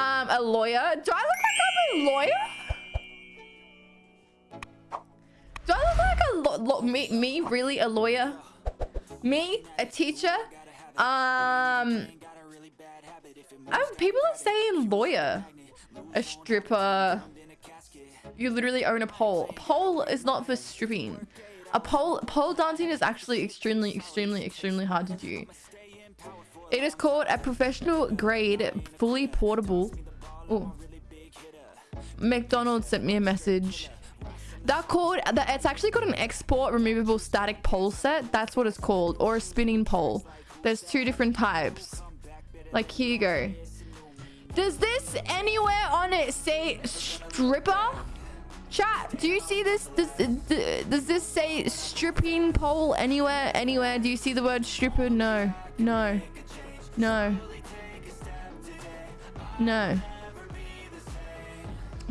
Um, a lawyer. Do I look like I'm a lawyer? Do I look like a lo lo me? Me really a lawyer? Me a teacher? Um. Oh, people are saying lawyer, a stripper. You literally own a pole. A pole is not for stripping. A pole pole dancing is actually extremely, extremely, extremely hard to do. It is called a professional grade, fully portable. Oh, McDonald's sent me a message. That called that it's actually got an export removable static pole set. That's what it's called, or a spinning pole. There's two different types. Like here you go. Does this anywhere on it say stripper? Chat, do you see this? Does, does this say stripping pole anywhere? Anywhere? Do you see the word stripper? No. No. No. No.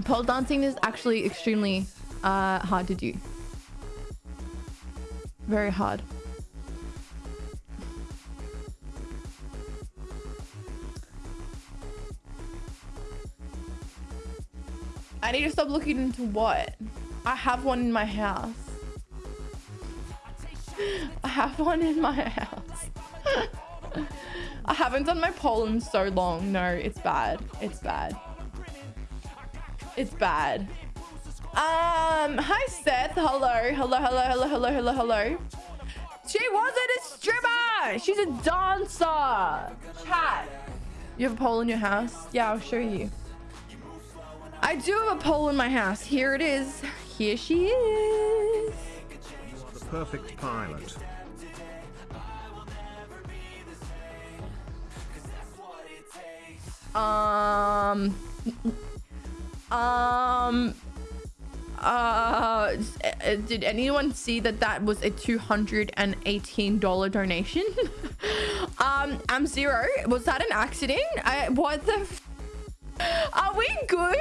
Pole dancing is actually extremely uh, hard to do. Very hard. I need to stop looking into what? I have one in my house. I have one in my house. I haven't done my pole in so long. No, it's bad. It's bad. It's bad. Um, hi Seth. Hello. Hello, hello, hello, hello, hello, hello. She wasn't a stripper. She's a dancer. Chat. You have a pole in your house? Yeah, I'll show you. I do have a pole in my house. Here it is. Here she is. The perfect pilot. Um. Um. Uh, did anyone see that that was a $218 donation? um, I'm zero. Was that an accident? I, what the? Are we good?